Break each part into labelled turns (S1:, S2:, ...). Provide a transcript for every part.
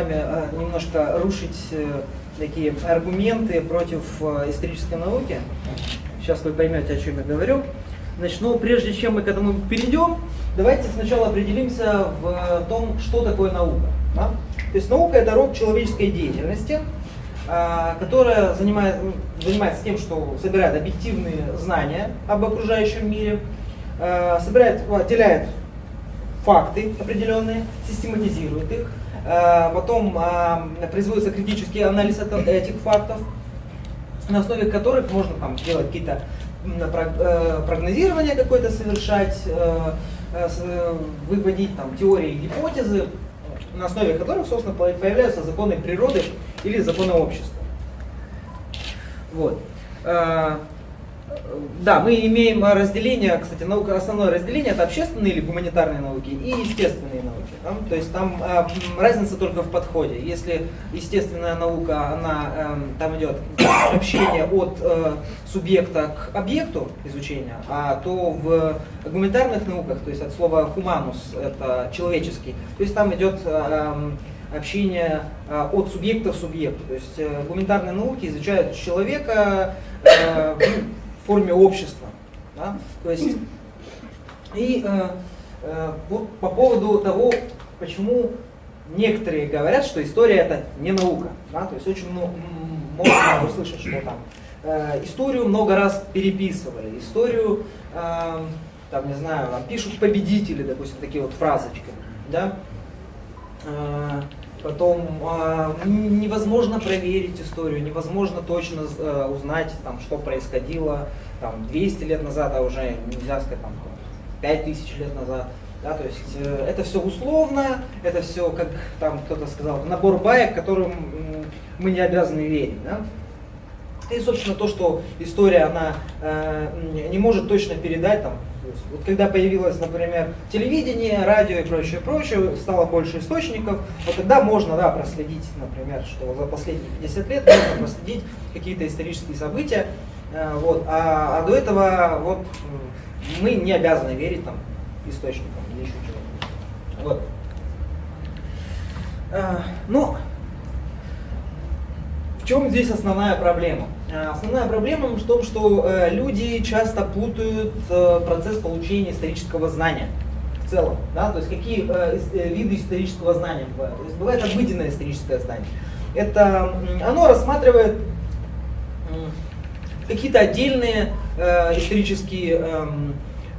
S1: вами э, немножко рушить э, такие аргументы против э, исторической науки. Сейчас вы поймете, о чем я говорю. Значит, ну, прежде чем мы к этому перейдем, давайте сначала определимся в том, что такое наука. Да? То есть наука это род человеческой деятельности, которая занимает, занимается тем, что собирает объективные знания об окружающем мире, собирает, отделяет факты определенные, систематизирует их, потом производится критический анализ этих фактов, на основе которых можно там, делать какие-то э, прогнозирования какое-то совершать, э, э, выводить там, теории и гипотезы, на основе которых, собственно, появляются законы природы или законы общества. Вот. Да, мы имеем разделение, кстати, наука, основное разделение это общественные или гуманитарные науки и естественные науки. Да? То есть там э, разница только в подходе. Если естественная наука, она, э, там идет общение от э, субъекта к объекту изучения, а то в гуманитарных науках, то есть от слова humanus, это человеческий, то есть там идет э, общение от субъекта к субъекту. То есть э, гуманитарные науки изучают человека, э, форме общества. Да? То есть, и э, э, вот по поводу того, почему некоторые говорят, что история это не наука. Да? То есть очень много, можно услышать, что там э, историю много раз переписывали, историю, э, там, не знаю, пишут победители, допустим, такие вот фразочки. Да? Э, Потом э, невозможно проверить историю, невозможно точно э, узнать, там, что происходило там, 200 лет назад, а уже нельзя сказать там, 5000 лет назад. Да, то есть э, это все условно, это все, как там кто-то сказал, набор баек, которым мы не обязаны верить. Да? И, собственно, то, что история она э, не может точно передать там, вот когда появилось, например, телевидение, радио и прочее, прочее, стало больше источников, вот тогда можно, да, проследить, например, что за последние 50 лет можно проследить какие-то исторические события, э, вот, а, а до этого вот мы не обязаны верить там источникам или еще чего-то. Вот. Э, ну, в чем здесь основная проблема? Э, основная проблема в том, что э, люди часто путают э, процесс получения исторического знания в целом. Да? То есть какие виды исторического знания бывают. То есть бывает обыденное историческое знание. Это, оно рассматривает какие-то отдельные исторические эм,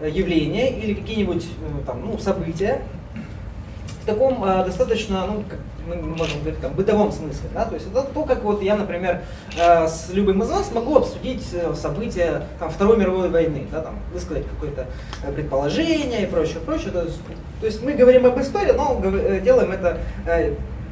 S1: явления или какие-нибудь ну, события в таком достаточно, ну, мы можем говорить там, бытовом смысле. Да? То есть это то, как вот я, например, э, с любым из вас могу обсудить э, события там, Второй мировой войны, да, там, высказать какое-то э, предположение и прочее, прочее. То есть, то есть мы говорим об истории, но делаем это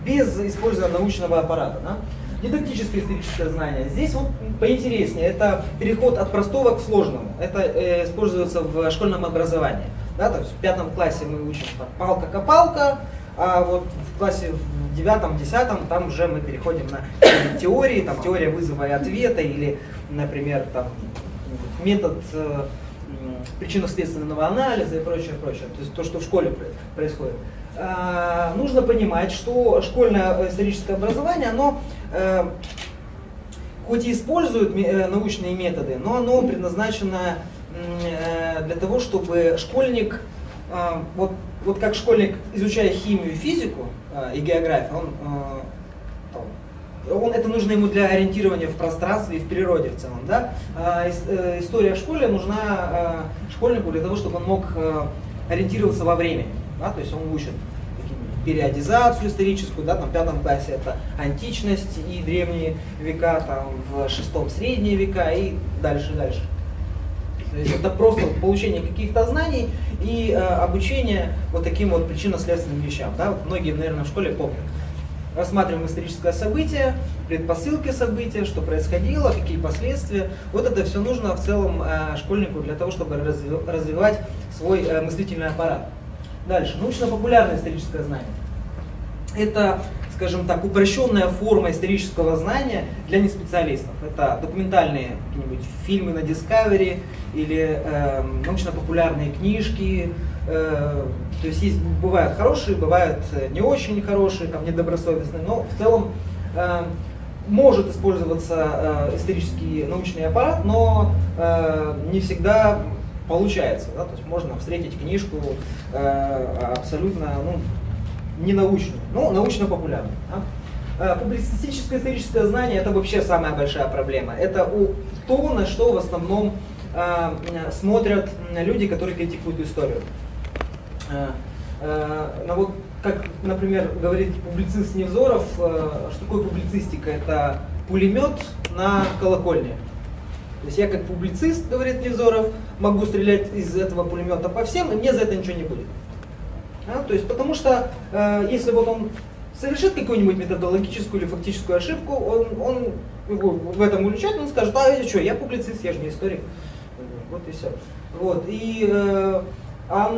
S1: без использования научного аппарата. Да? Дидактическое историческое знание. Здесь вот поинтереснее. Это переход от простого к сложному. Это используется в школьном образовании. Да, то есть в пятом классе мы учим палка-копалка, а вот в классе в девятом, десятом, там уже мы переходим на теории, там теория вызова и ответа, или, например, там метод э, причинно-следственного анализа и прочее, прочее. То есть то, что в школе происходит. А, нужно понимать, что школьное историческое образование, оно э, хоть и использует э, научные методы, но оно предназначено э, для того, чтобы школьник э, вот вот как школьник, изучая химию и физику э, и географию, он, э, он, это нужно ему для ориентирования в пространстве и в природе в целом. Да? А, э, история в школе нужна э, школьнику для того, чтобы он мог э, ориентироваться во времени. Да? То есть он учит периодизацию историческую, да, там в пятом классе это античность и древние века, там в шестом средние века и дальше, дальше. То есть это просто получение каких-то знаний и э, обучение вот таким вот причинно-следственным вещам. Да? Вот многие, наверное, в школе помнят. Рассматриваем историческое событие, предпосылки события, что происходило, какие последствия. Вот это все нужно в целом э, школьнику для того, чтобы развивать свой э, мыслительный аппарат. Дальше. Научно-популярное историческое знание. Это скажем так, упрощенная форма исторического знания для неспециалистов. Это документальные какие-нибудь фильмы на Discovery или э, научно-популярные книжки. Э, то есть, есть бывают хорошие, бывают не очень хорошие, там недобросовестные, но в целом э, может использоваться э, исторический научный аппарат, но э, не всегда получается. Да? То есть можно встретить книжку э, абсолютно ну, не научную, но научно-популярную. Да? Э, публицистическое историческое знание это вообще самая большая проблема. Это то, на что в основном э, смотрят люди, которые критикуют историю. Э, э, ну вот, как, например, говорит публицист Невзоров, что такое публицистика? Это пулемет на колокольне. То есть я как публицист, говорит Невзоров, могу стрелять из этого пулемета по всем, и мне за это ничего не будет. А, то есть потому что э, если вот он совершит какую-нибудь методологическую или фактическую ошибку, он, он его в этом уличает, он скажет, а я что, я публицист, я же не историк. Вот и все. Вот. И э, а,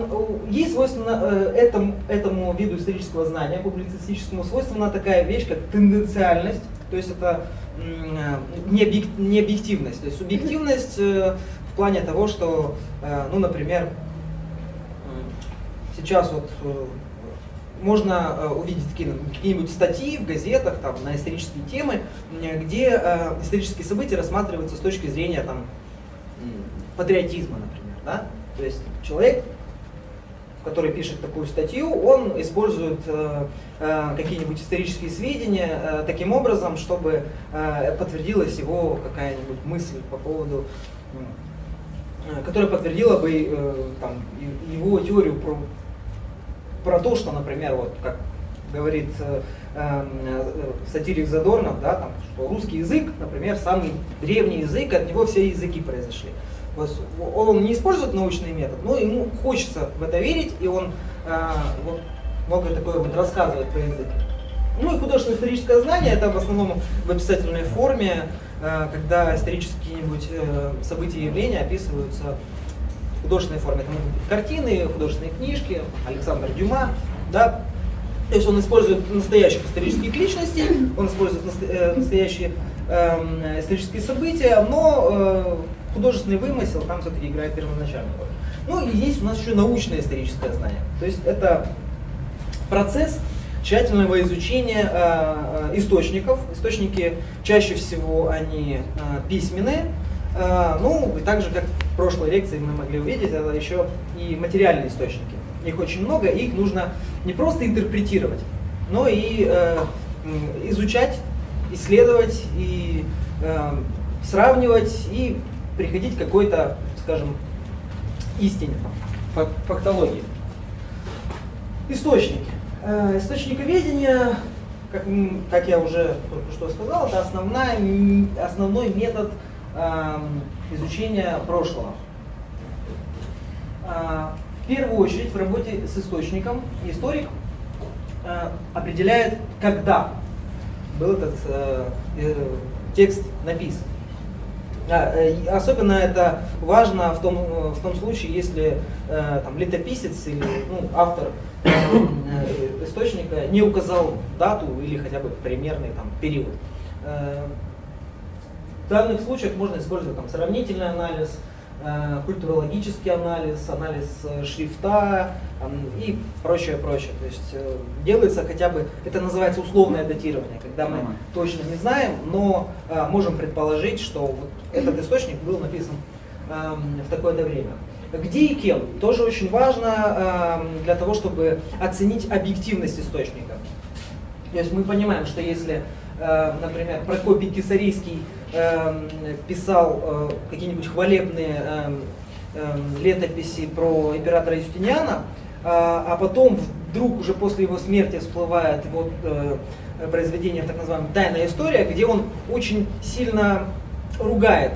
S1: ей свойственно э, этому, этому виду исторического знания, публицистическому, свойственна такая вещь, как тенденциальность, то есть это э, не объективность, то есть субъективность э, в плане того, что, ну, например, сейчас вот можно увидеть какие-нибудь статьи в газетах там, на исторические темы, где исторические события рассматриваются с точки зрения там, патриотизма, например. Да? То есть человек который пишет такую статью, он использует э, э, какие-нибудь исторические сведения э, таким образом, чтобы э, подтвердилась его какая-нибудь мысль по поводу, э, которая подтвердила бы э, там, его теорию про, про то, что, например, вот как говорит э, э, сатирик Задорнов, да, там, что русский язык, например, самый древний язык, от него все языки произошли он не использует научный метод, но ему хочется в это верить, и он а, вот, многое такое вот рассказывает про язык. Ну и художественное историческое знание это в основном в описательной форме, а, когда исторические какие-нибудь э, события и явления описываются художественной форме. Это могут быть картины, художественные книжки, Александр Дюма, да, то есть он использует настоящих исторических личностей, он использует э, настоящие э, исторические события, но э, художественный вымысел там все-таки играет первоначальную роль. Ну и есть у нас еще научное историческое знание. То есть это процесс тщательного изучения э, источников. Источники чаще всего они письменные. Э, ну и также, как в прошлой лекции мы могли увидеть, это еще и материальные источники. Их очень много, их нужно не просто интерпретировать, но и э, изучать, исследовать и э, сравнивать и приходить к какой-то, скажем, истине, фактологии. Источники. Источниковедение, как, как я уже только что сказал, это основная, основной метод изучения прошлого. Э, в первую очередь в работе с источником историк э, определяет, когда был этот э, текст написан. Особенно это важно в том, в том случае, если там, летописец или ну, автор источника не указал дату или хотя бы примерный там, период. В данных случаях можно использовать там, сравнительный анализ, Э, культурологический анализ, анализ э, шрифта и прочее, прочее. То есть э, делается хотя бы, это называется условное датирование, когда мы точно не знаем, но можем предположить, что вот этот источник был написан в такое-то время. Где и кем? Тоже очень важно для того, чтобы оценить объективность источника. То есть мы понимаем, что если, например, Прокопий Кисарийский Эм, писал э, какие-нибудь хвалебные эм, эм, летописи про императора Юстиниана, а, а потом вдруг уже после его смерти всплывает вот э, произведение, так называемое «Тайная история», где он очень сильно ругает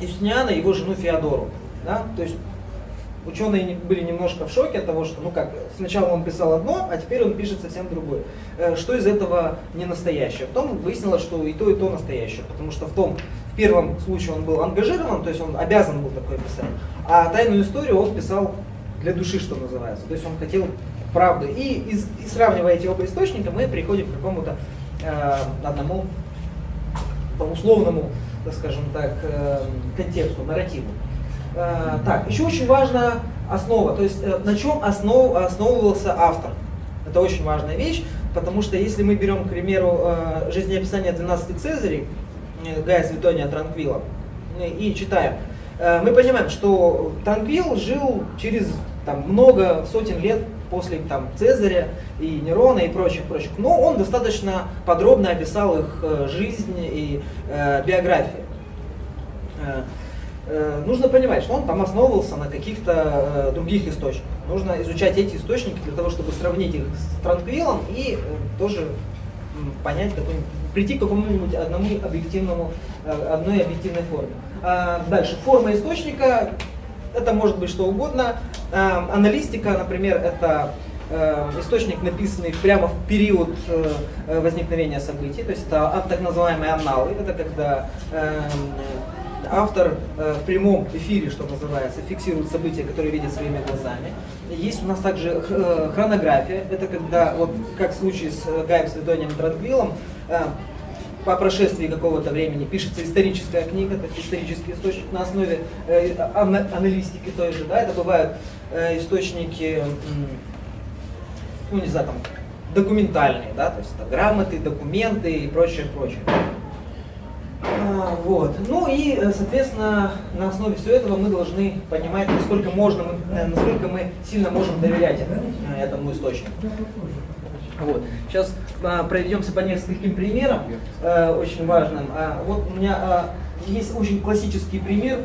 S1: Юстиниана и его жену Феодору. Да? То есть ученые были немножко в шоке от того, что, ну как, сначала он писал одно, а теперь он пишет совсем другое. Э, что из этого не настоящее? Потом выяснилось, что и то, и то настоящее, потому что в том, в первом случае он был ангажирован, то есть он обязан был такое писать, а тайную историю он писал для души, что называется. То есть он хотел правду. И, из, и сравнивая эти оба источника, мы приходим к какому-то э, одному условному, так скажем так, э, контексту, нарративу. Э, так, еще очень важна основа, то есть э, на чем основ, основывался автор. Это очень важная вещь, потому что если мы берем, к примеру, э, жизнеописание 12 Цезарей, Гая Светония Транквила, и читаем, мы понимаем, что Транквил жил через там, много сотен лет после там, Цезаря и Нерона и прочих, прочих. Но он достаточно подробно описал их жизнь и э, биографию. Э, нужно понимать, что он там основывался на каких-то э, других источниках. Нужно изучать эти источники для того, чтобы сравнить их с Транквилом и э, тоже понять, какой, прийти к какому-нибудь одному объективному, одной объективной форме. А дальше, форма источника, это может быть что угодно. Э, аналистика, например, это источник, написанный прямо в период возникновения событий, то есть это так называемые анналы, это когда автор в прямом эфире, что называется, фиксирует события, которые видит своими глазами. Есть у нас также хронография, это когда, вот как в случае с Гаем Светонием и Транквилом, по прошествии какого-то времени пишется историческая книга, то есть исторический источник на основе э, аналитики той же, да, это бывают э, источники, ну не знаю, там, документальные, да, то есть это грамоты, документы и прочее, прочее. А, вот. Ну и, э, соответственно, на основе всего этого мы должны понимать, насколько можно, э, насколько мы сильно можем доверять э, этому источнику. Вот. Сейчас а, проведемся по нескольким примерам, очень важным. А, вот у меня есть очень классический пример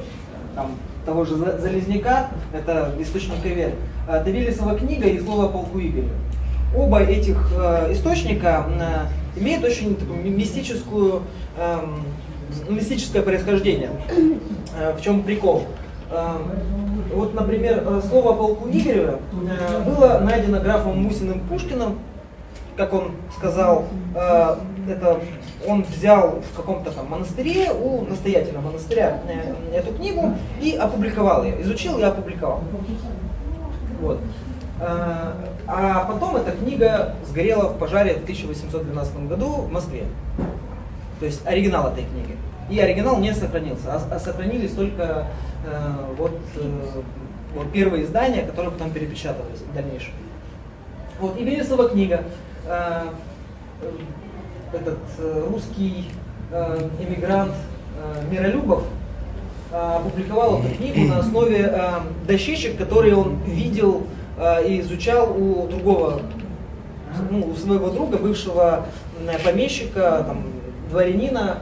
S1: там, того же Залезняка, это источник Эвер. Давилисова книга и слово полку Игоря. Оба этих источника имеют очень такую мистическую, а, мистическое происхождение. А, в чем прикол? А, вот, например, слово о полку Игоря было найдено графом Мусиным Пушкиным как он сказал, э, это он взял в каком-то там монастыре у настоятеля монастыря э, эту книгу и опубликовал ее, изучил и опубликовал. Вот. Э, а потом эта книга сгорела в пожаре в 1812 году в Москве. То есть оригинал этой книги. И оригинал не сохранился, а, а сохранились только э, вот, э, вот первые издания, которые потом перепечатывались в дальнейшем. Вот, и Вересова книга Э, этот э, русский э, эмигрант Миролюбов опубликовал эту книгу на основе дощечек, которые он видел и изучал у другого, ну, у своего друга, бывшего помещика, там, дворянина,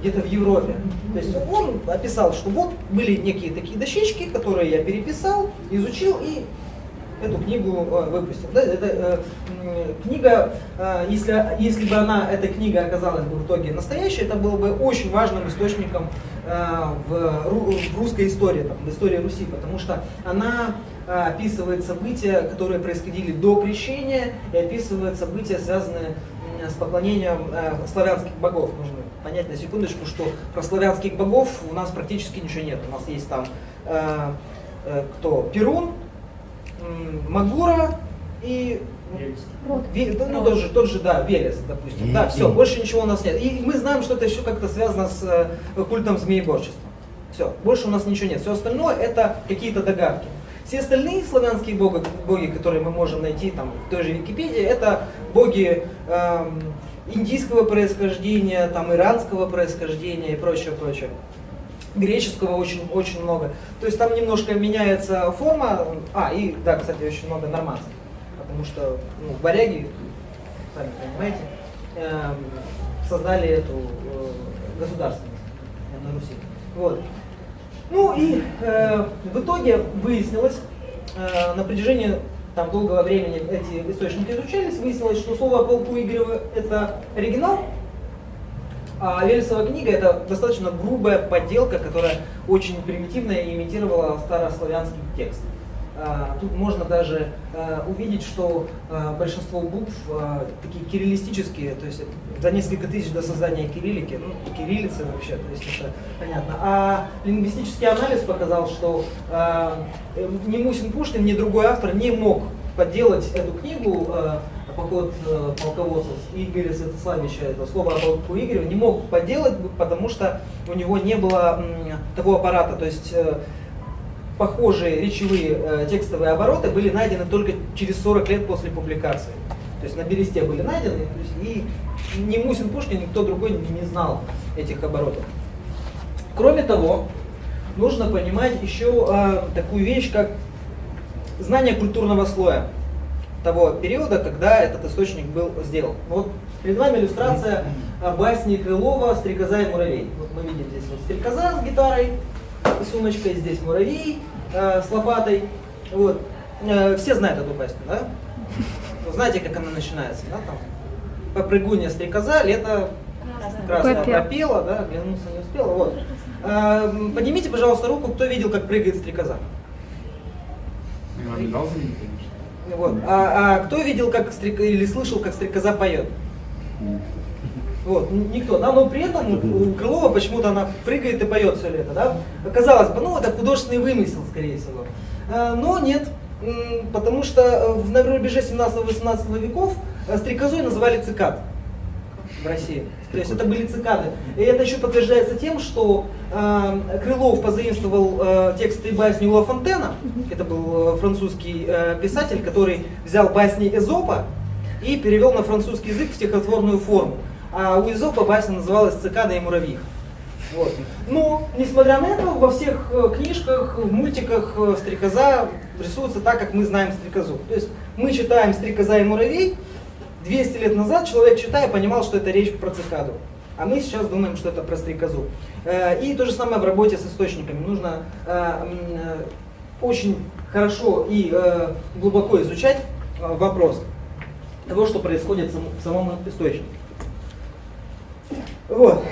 S1: где-то в Европе. То есть он описал, что вот были некие такие дощечки, которые я переписал, изучил и эту книгу э, выпустил. Да, это, э, книга, э, если, если бы она, эта книга оказалась бы в итоге настоящей, это было бы очень важным источником э, в, в русской истории, там, в истории Руси, потому что она э, описывает события, которые происходили до крещения, и описывает события, связанные с поклонением э, славянских богов. Нужно понять на секундочку, что про славянских богов у нас практически ничего нет. У нас есть там э, э, кто? Перун, Магура и Ве, ну, тот же, тот же, да, Велес, допустим. Да, все, больше ничего у нас нет. И мы знаем, что это еще как-то связано с э, культом змееборчества. Все, больше у нас ничего нет. Все остальное это какие-то догадки. Все остальные славянские боги, боги, которые мы можем найти там, в той же Википедии, это боги эм, индийского происхождения, там, иранского происхождения и прочее, прочее греческого очень, очень много. То есть там немножко меняется форма. А, и да, кстати, очень много нормаций. Потому что ну, варяги, сами понимаете, э, создали эту э, государственность на Руси. Вот. Ну и э, в итоге выяснилось, э, на протяжении там долгого времени эти источники изучались, выяснилось, что слово полку Игорева это оригинал, а Велесова книга это достаточно грубая подделка, которая очень примитивно имитировала старославянский текст. А, тут можно даже а, увидеть, что а, большинство букв такие кириллистические, то есть за несколько тысяч до создания кириллики, ну, кириллицы вообще, то есть это понятно. А лингвистический анализ показал, что ни Мусин Пушкин, ни другой автор не мог подделать эту книгу «Поход полководцев» Игоря Святославича, это слово о полку Игоря, не мог подделать, потому что у него не было такого аппарата. То есть э, похожие речевые э, текстовые обороты были найдены только через 40 лет после публикации. То есть на бересте были найдены, и ни Мусин Пушкин, никто другой не знал этих оборотов. Кроме того, нужно понимать еще э, такую вещь, как знание культурного слоя того периода, когда этот источник был сделан. Вот перед вами иллюстрация э, басни Крылова «Стрекоза и муравей». Вот мы видим здесь вот стрекоза с гитарой сумочкой, здесь муравей э, с лопатой. Вот. Э, все знают эту басню, да? Вы знаете, как она начинается, да? Там попрыгунья стрекоза, лето красное пропела, да, оглянуться не успела. Вот. А, поднимите, пожалуйста, руку, кто видел, как прыгает стрекоза. Вот. А, а кто видел, как стрек... или слышал, как стрекоза поет? Вот, никто, да, но при этом у Крылова почему-то она прыгает и поет все лето, да. Казалось бы, ну это художественный вымысел, скорее всего. А, но нет, потому что на рубеже 17-18 веков э, стрекозой называли цикад в России. То есть это были цикады. И это еще подтверждается тем, что э, Крылов позаимствовал э, тексты басни Ула Фонтена. Это был э, французский э, писатель, который взял басни Эзопа и перевел на французский язык в стихотворную форму. А у Эзопа басня называлась «Цикада и муравьих». Вот. Но, несмотря на это, во всех э, книжках, в мультиках э, стрекоза рисуется так, как мы знаем стрекозу. То есть мы читаем «Стрекоза и муравей», 200 лет назад человек, читая, понимал, что это речь про цикаду. А мы сейчас думаем, что это про стрекозу. Э, и то же самое в работе с источниками. Нужно очень хорошо и глубоко изучать вопрос того, что происходит в самом источнике. Вот.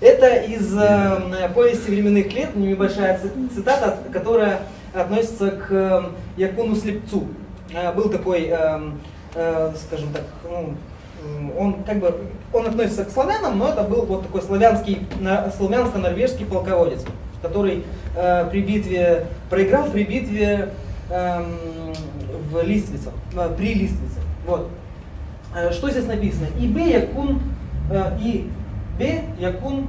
S1: Это из э, повести временных лет, небольшая цитата, которая относится к Якуну Слепцу. Э, был такой эм, э, скажем так, ну, он как бы он относится к славянам, но это был вот такой славянский, славянско-норвежский полководец, который э, при битве проиграл при битве э, в Листвицах, э, при Листвице. Вот. Э, что здесь написано? И Б Якун э, и Б Якун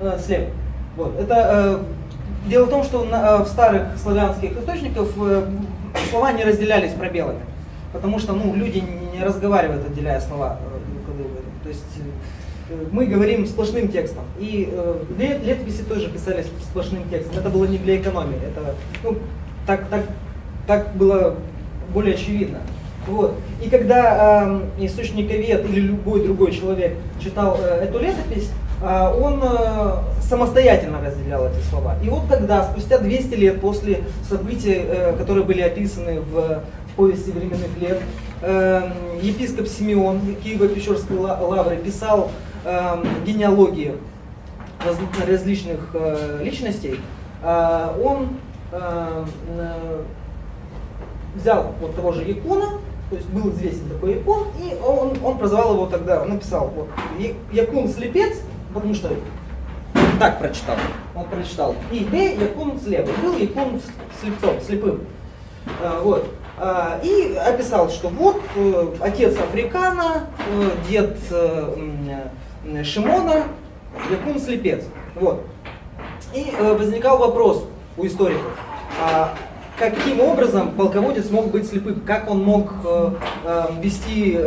S1: э, слеп. Вот. Это э, дело в том, что на, э, в старых славянских источниках э, слова не разделялись пробелами потому что ну, люди не разговаривают, отделяя слова э, То есть э, мы говорим сплошным текстом. И э, лет, летописи тоже писали сплошным текстом. Это было не для экономии. Это, ну, так, так, так было более очевидно. Вот. И когда э, источниковед или любой другой человек читал э, эту летопись, э, он э, самостоятельно разделял эти слова. И вот тогда, спустя 200 лет после событий, э, которые были описаны в повести временных лет. Эм, епископ Симеон Киево-Печорской лавры писал эм, генеалогии различных э, личностей. Э, он э, взял вот того же Якуна, то есть был известен такой Якун, и он, он прозвал его тогда, он написал вот, Якун слепец, потому что так прочитал, он прочитал, и Б Якун слепый, был Якун слепцом, слепым. Вот. А, и описал, что вот э, отец Африкана, э, дед э, Шимона, Якун слепец. Вот. И возникал вопрос у историков, а каким образом полководец мог быть слепым, как он мог вести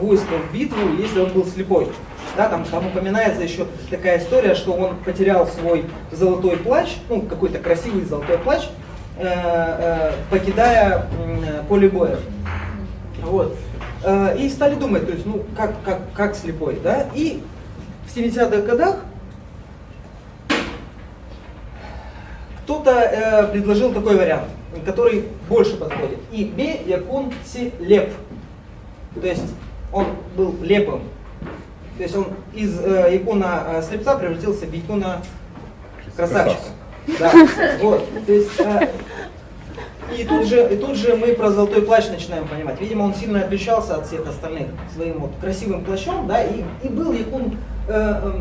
S1: войско в битву, если он был слепой. Да, там, там упоминается еще такая история, что он потерял свой золотой плащ, ну какой-то красивый золотой плащ, Э, э, покидая поле боя. Вот. Э, и стали думать, то есть, ну, как, как, как слепой, да? И в 70-х годах кто-то э, предложил такой вариант, который больше подходит. И Б Якун Си Леп. То есть он был лепым. То есть он из э, Якуна э, слепца превратился в Якуна красавчика. Да, вот, то есть, э, и тут, же, и тут же мы про золотой плащ начинаем понимать. Видимо, он сильно отличался от всех остальных своим вот красивым плащом, да, и, и был Якун э, э,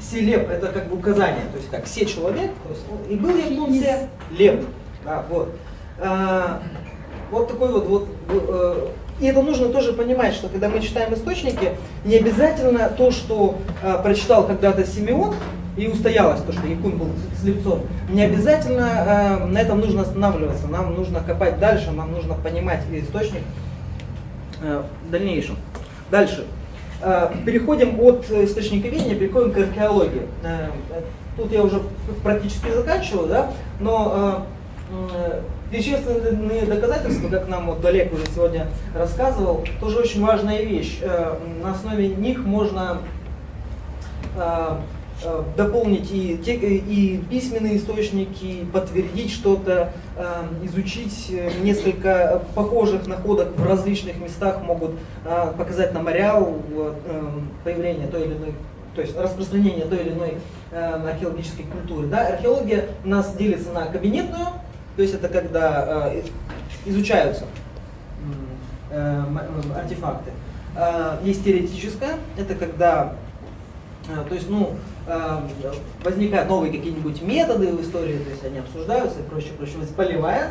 S1: селеп, это как бы указание, то есть как все человек, то есть, и был Якун все леп, да, вот. А, вот такой вот, вот э, и это нужно тоже понимать, что когда мы читаем источники, не обязательно то, что э, прочитал когда-то Симеон, и устоялось то, что Якун был слепцом. Не обязательно э, на этом нужно останавливаться, нам нужно копать дальше, нам нужно понимать источник э, в дальнейшем. Дальше. Э, переходим от источника видения, переходим к археологии. Э, тут я уже практически заканчиваю, да, но э, Вещественные доказательства, как нам вот Олег уже сегодня рассказывал, тоже очень важная вещь. На основе них можно Э, дополнить и, те, и письменные источники, подтвердить что-то, э, изучить э, несколько похожих находок в различных местах, могут показать нам ареал появления той или иной, то есть распространение той или иной археологической культуры. Да? Археология у нас делится на кабинетную, то есть это когда изучаются артефакты. Есть теоретическая, это когда то есть, ну, Эм, возникают новые какие-нибудь методы в истории, то есть они обсуждаются и прочее, прочее. Поливает,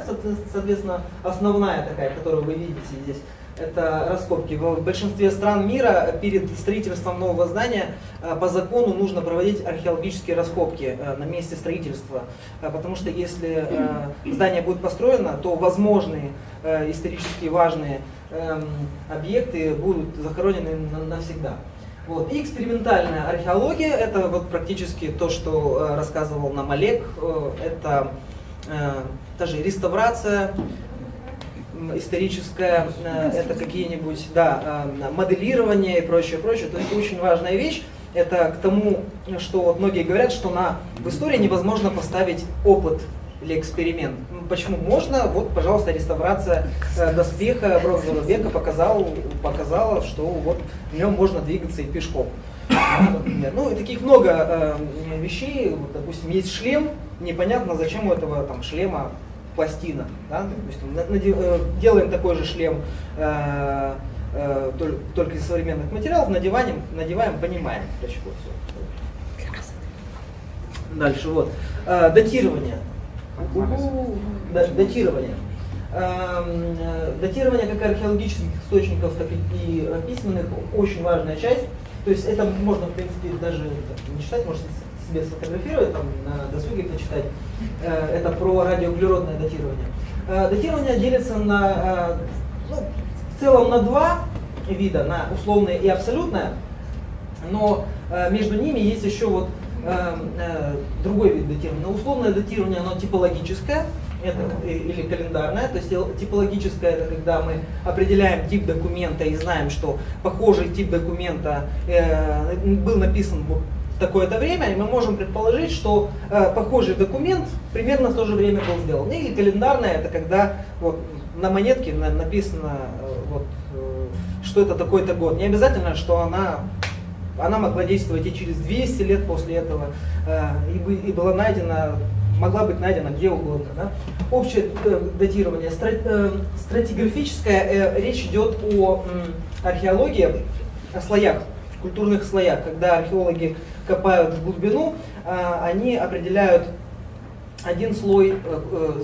S1: соответственно, основная такая, которую вы видите здесь, это раскопки. В большинстве стран мира перед строительством нового здания э, по закону нужно проводить археологические раскопки э, на месте строительства. Э, потому что если здание будет построено, то возможные исторически важные эм, объекты будут захоронены навсегда. Вот. И экспериментальная археология, это вот практически то, что э, рассказывал нам Олег, э, это э, даже реставрация историческая, это какие-нибудь, да, моделирование и прочее, прочее. То есть очень важная вещь. Это к тому, что вот многие говорят, что на, в истории невозможно поставить опыт или эксперимент. Почему можно? Вот, пожалуйста, реставрация э, доспеха бронзового века показал, показала, что вот в нем можно двигаться и пешком. Ну и таких много э, вещей. Вот, допустим, есть шлем, непонятно, зачем у этого там, шлема пластина. Да? Допустим, э, делаем такой же шлем э, э, только из современных материалов, надеваем, надеваем понимаем, для чего все. Дальше вот. Э, датирование датирование. Эм, э, датирование как археологических источников, так и письменных очень важная часть. То есть это можно, в принципе, даже не читать, можете себе сфотографировать, там, на досуге почитать. Э, это про радиоуглеродное датирование. Э, датирование делится на, ну, в целом на два вида, на условное и абсолютное, но между ними есть еще вот другой вид датирования. Но условное датирование, оно типологическое, это, или календарное, то есть типологическое это когда мы определяем тип документа и знаем, что похожий тип документа э, был написан в такое-то время, и мы можем предположить, что э, похожий документ примерно в то же время был сделан. Или календарное это когда вот, на монетке на, написано, э, вот, э, что это такой-то год. Не обязательно, что она она могла действовать и через 200 лет после этого, э, и, была найдена, могла быть найдена где угодно. Да? Общее э, датирование, э, стратиграфическое, речь идет о археологии, о слоях, культурных слоях. Когда археологи копают в глубину, они определяют один слой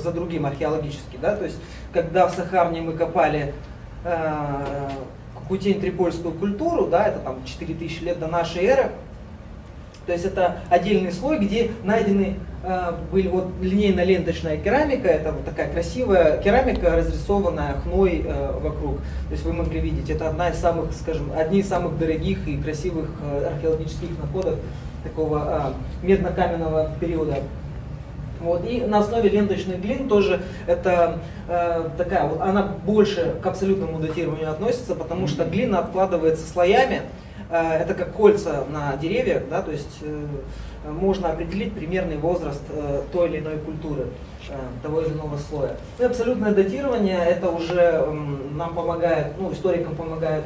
S1: за другим археологически. Да? То есть, когда в Сахарне мы копали Кутень-Трипольскую культуру, да, это там 4000 лет до нашей эры. То есть это отдельный слой, где найдены э, были вот линейно-ленточная керамика, это вот такая красивая керамика, разрисованная хной э, вокруг. То есть вы могли видеть, это одна из самых, скажем, одни из самых дорогих и красивых э, археологических находок такого э, медно-каменного периода. Вот. И на основе ленточных глин тоже это э, такая вот, она больше к абсолютному датированию относится, потому что глина откладывается слоями, э, это как кольца на деревьях, да, то есть э, можно определить примерный возраст э, той или иной культуры, э, того или иного слоя. И абсолютное датирование это уже э, нам помогает, ну, историкам помогает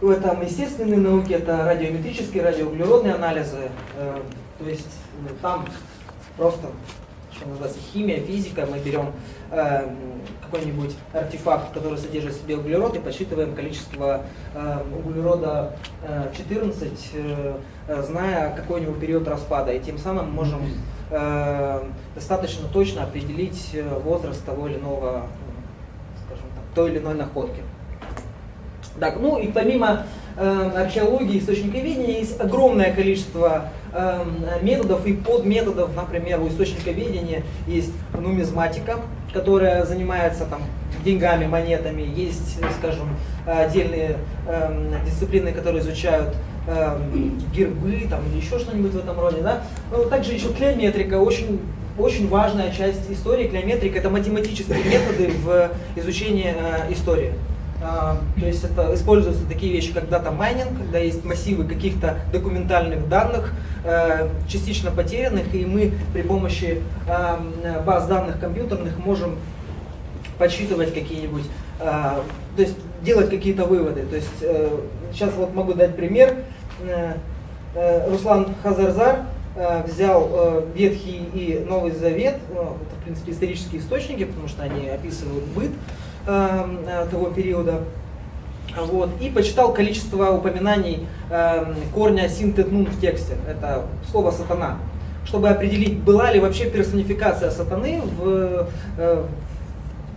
S1: в этом естественной науке, это радиометрические, радиоуглеродные анализы, э, то есть ну, там просто, что называется, химия, физика, мы берем э, какой-нибудь артефакт, который содержит в себе углерод, и подсчитываем количество э, углерода э, 14, э, зная какой у него период распада, и тем самым можем э, достаточно точно определить э, возраст того или иного, скажем так, той или иной находки. Так, ну и помимо э, археологии, источниковедения есть огромное количество методов и подметодов, например, у источниковедения есть нумизматика, которая занимается там деньгами, монетами, есть, скажем, отдельные э, дисциплины, которые изучают э, гербы там, или еще что-нибудь в этом роде. Да? Но также еще клеометрика, очень, очень важная часть истории. Клеометрика – это математические методы в изучении э, истории. Uh, то есть это используются такие вещи, как дата майнинг, когда есть массивы каких-то документальных данных, uh, частично потерянных, и мы при помощи uh, баз данных компьютерных можем подсчитывать какие-нибудь, то есть делать какие-то выводы. То есть сейчас вот могу дать пример. Руслан Хазарзар взял Ветхий и Новый Завет, ну, это в принципе исторические источники, потому что они описывают быт, э, того периода. Вот, и почитал количество упоминаний э, корня синтетнун в тексте. Это слово сатана. Чтобы определить, была ли вообще персонификация сатаны в, э,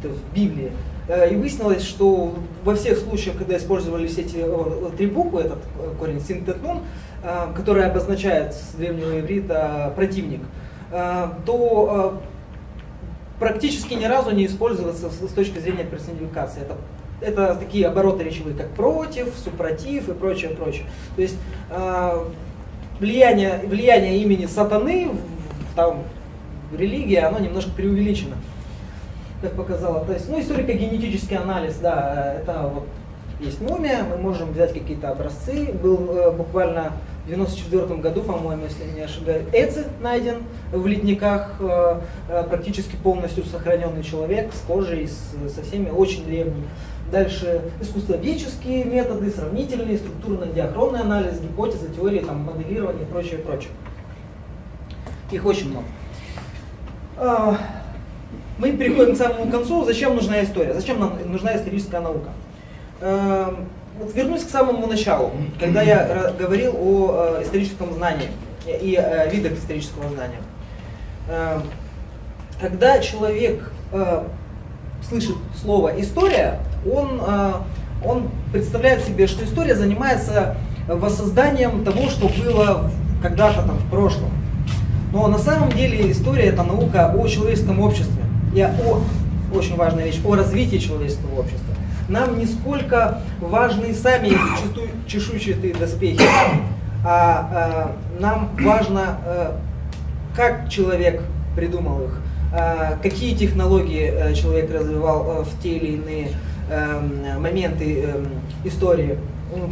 S1: в Библии. Э, и выяснилось, что во всех случаях, когда использовались эти э, три буквы, этот корень синтетнун, э, который обозначает с древнего иврита противник, э, то практически ни разу не используется с точки зрения персонификации. Это, это такие обороты речевые, как против, супротив и прочее, прочее. То есть э, влияние, влияние имени сатаны там, в религии, оно немножко преувеличено, как показало. То есть, ну, историко-генетический анализ, да, это вот есть мумия, мы можем взять какие-то образцы. Был э, буквально в 94 году, по-моему, если не ошибаюсь, Эци найден в ледниках, э, э, практически полностью сохраненный человек с кожей, со всеми, очень древний. Дальше искусствоведческие методы, сравнительные, структурно-диахронный анализ, гипотезы, теории, там, моделирование и прочее, прочее. Их очень много. А, мы переходим к самому концу. Зачем нужна история? Зачем нам нужна историческая наука? Эм, вот вернусь к самому началу, когда я говорил о э, историческом знании и э, видах исторического знания. Э, когда человек э, слышит слово история, он, он представляет себе, что история занимается воссозданием того, что было когда-то там в прошлом. Но на самом деле история это наука о человеческом обществе и о, очень важная вещь, о развитии человеческого общества нам не сколько важны сами эти чешуйчатые доспехи, а, а нам важно, а, как человек придумал их, а, какие технологии а, человек развивал а, в те или иные а, моменты а, истории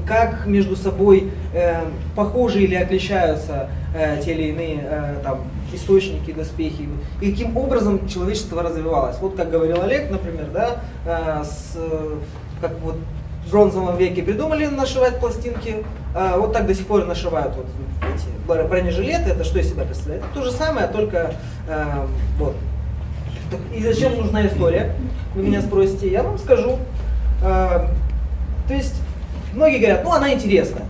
S1: как между собой э, похожи или отличаются э, те или иные э, там, источники, доспехи, и каким образом человечество развивалось. Вот как говорил Олег, например, да, э, с, как вот в бронзовом веке придумали нашивать пластинки, э, вот так до сих пор нашивают вот эти бронежилеты, это что из себя представляет? То же самое, только э, вот. И зачем нужна история? Вы меня спросите, я вам скажу. Э, то есть Многие говорят, ну она интересная.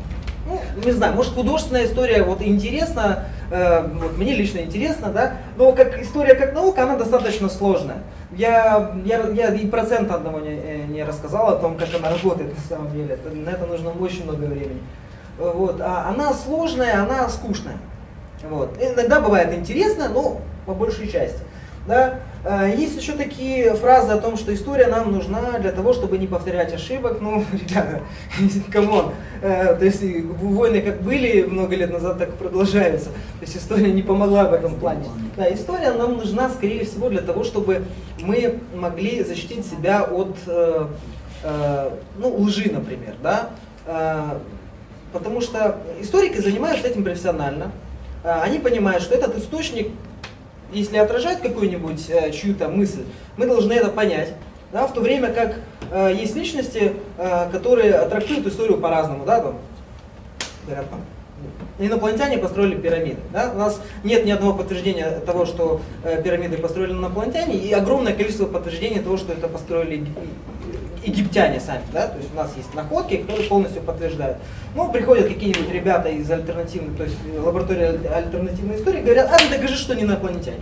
S1: Ну, не знаю, может художественная история вот интересна, э, вот мне лично интересно, да, но как история как наука, она достаточно сложная. Я, я, я и процент одного не, э, не рассказал о том, как она работает на самом деле. Это, на это нужно очень много времени. Вот. А она сложная, она скучная. Вот. Иногда бывает интересно, но по большей части. Да? А, есть еще такие фразы о том, что история нам нужна для того, чтобы не повторять ошибок. Ну, ребята, come on. Э, то есть войны как были много лет назад, так и продолжаются. То есть история не помогла в этом плане. Да, история нам нужна, скорее всего, для того, чтобы мы могли защитить себя от э, э, ну, лжи, например. Да? Потому что историки занимаются этим профессионально. Они понимают, что этот источник если отражает какую-нибудь э, чью-то мысль, мы должны это понять. Да, в то время как э, есть личности, э, которые трактуют историю по-разному. Да, говорят, инопланетяне построили пирамиды. Да? У нас нет ни одного подтверждения того, что э, пирамиды построили инопланетяне, и огромное количество подтверждений того, что это построили египтяне сами, да, то есть у нас есть находки, которые полностью подтверждают. Ну, приходят какие-нибудь ребята из альтернативной, то есть лаборатории альтернативной истории, говорят, а, ну докажи, что не инопланетяне.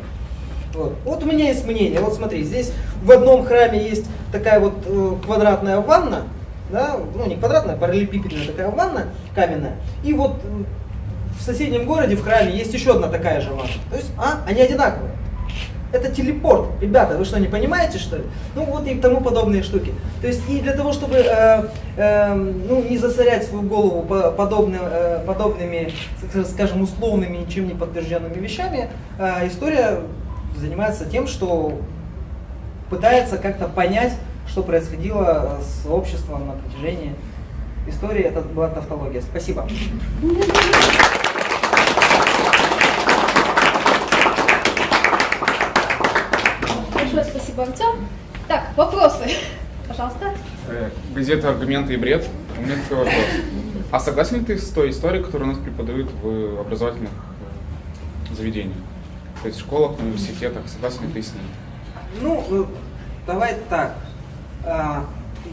S1: Вот. вот у меня есть мнение, вот смотри, здесь в одном храме есть такая вот э, квадратная ванна, да, ну не квадратная, параллелепипедная такая ванна каменная, и вот в соседнем городе в храме есть еще одна такая же ванна. То есть, а, они одинаковые. Это телепорт. Ребята, вы что, не понимаете, что ли? Ну вот и тому подобные штуки. То есть и для того, чтобы э, э, ну, не засорять свою голову подобны, э, подобными, скажем, условными, ничем не подтвержденными вещами, э, история занимается тем, что пытается как-то понять, что происходило с обществом на протяжении истории. Это была тавтология. Спасибо.
S2: Большое спасибо, Артем. Так, вопросы. Пожалуйста.
S3: Э, газета «Аргументы и бред». У меня такой вопрос. А согласен ли ты с той историей, которую у нас преподают в образовательных э, заведениях? То есть в школах, университетах, согласен ли ты с ней?
S1: Ну, э, давай так.